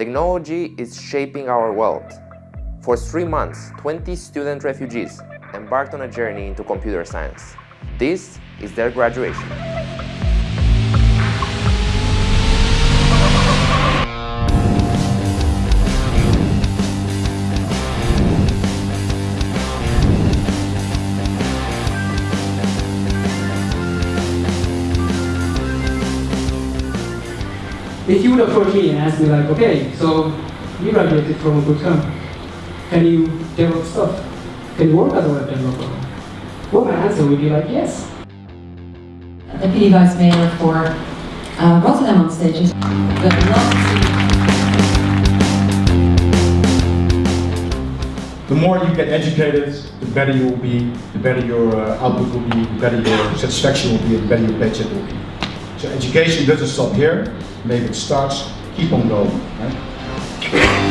Technology is shaping our world. For three months, 20 student refugees embarked on a journey into computer science. This is their graduation. If you would approach me and ask me like, okay, so you graduated from a good company, can you develop stuff? Can you work as a web developer? Well, my answer would be like, yes. Deputy Vice Mayor for uh, Rotterdam on stage. We'd love The more you get educated, the better you will be, the better your uh, output will be, the better your satisfaction will be, the better your paycheck will be. So education doesn't stop here, maybe it starts, keep on going. Right?